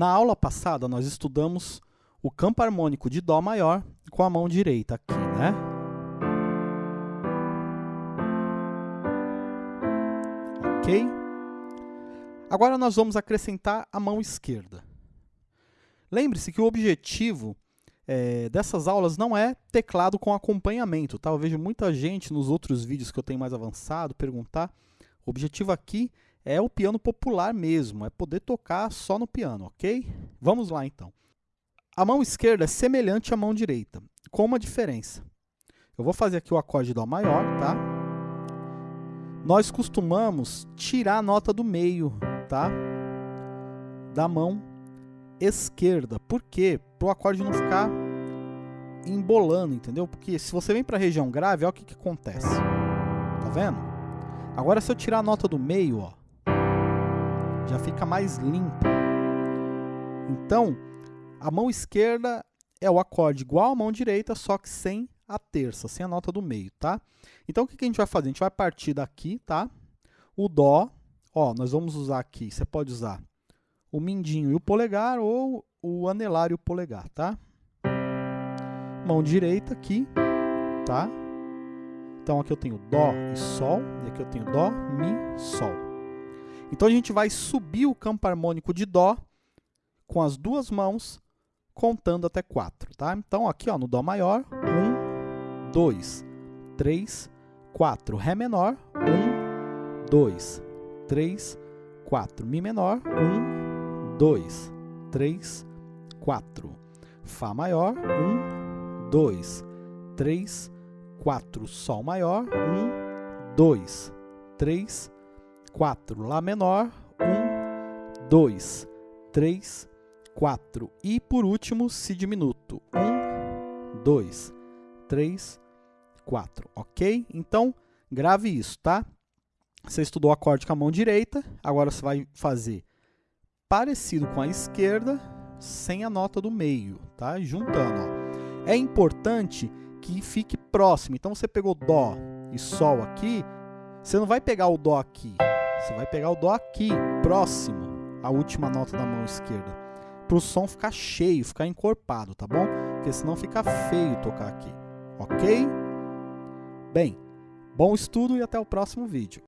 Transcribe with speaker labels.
Speaker 1: Na aula passada, nós estudamos o campo harmônico de Dó maior com a mão direita aqui, né? Ok? Agora nós vamos acrescentar a mão esquerda. Lembre-se que o objetivo é, dessas aulas não é teclado com acompanhamento, tá? Eu vejo muita gente nos outros vídeos que eu tenho mais avançado perguntar. O objetivo aqui é o piano popular mesmo, é poder tocar só no piano, ok? Vamos lá então. A mão esquerda é semelhante à mão direita, com uma diferença. Eu vou fazer aqui o acorde Dó maior, tá? Nós costumamos tirar a nota do meio, tá? Da mão esquerda. Por quê? Para o acorde não ficar embolando, entendeu? Porque se você vem para a região grave, olha o que, que acontece. Tá vendo? Agora se eu tirar a nota do meio, ó, já fica mais limpo. Então, a mão esquerda é o acorde igual à mão direita, só que sem a terça, sem a nota do meio, tá? Então, o que, a gente vai fazer? A gente vai partir daqui, tá? O Dó, ó, nós vamos usar aqui, você pode usar o mindinho e o polegar, ou o anelar e o polegar, tá? Mão direita aqui, tá? Então, aqui eu tenho Dó e Sol, e aqui eu tenho Dó, Mi, Sol. Então a gente vai subir o campo harmônico de Dó com as duas mãos, contando até 4, tá? Então aqui ó, no Dó maior, 1, 2, 3, 4. Ré menor, 1, 2, 3, 4. Mi menor, 1, 2, 3, 4. Fá maior, 1, 2, 3, 4. Sol maior, 1, 2, 3, 4. 4. Lá menor, 1, 2, 3, 4. E por último, Si diminuto. 1, 2, 3, 4. Ok? Então, grave isso, tá? Você estudou o acorde com a mão direita, agora você vai fazer parecido com a esquerda, sem a nota do meio, tá? Juntando, ó. É importante que fique próximo. Então, você pegou Dó e Sol aqui, você não vai pegar o Dó aqui, você vai pegar o Dó aqui, próximo à última nota da mão esquerda, para o som ficar cheio, ficar encorpado, tá bom? Porque senão fica feio tocar aqui, ok? Bem, bom estudo e até o próximo vídeo.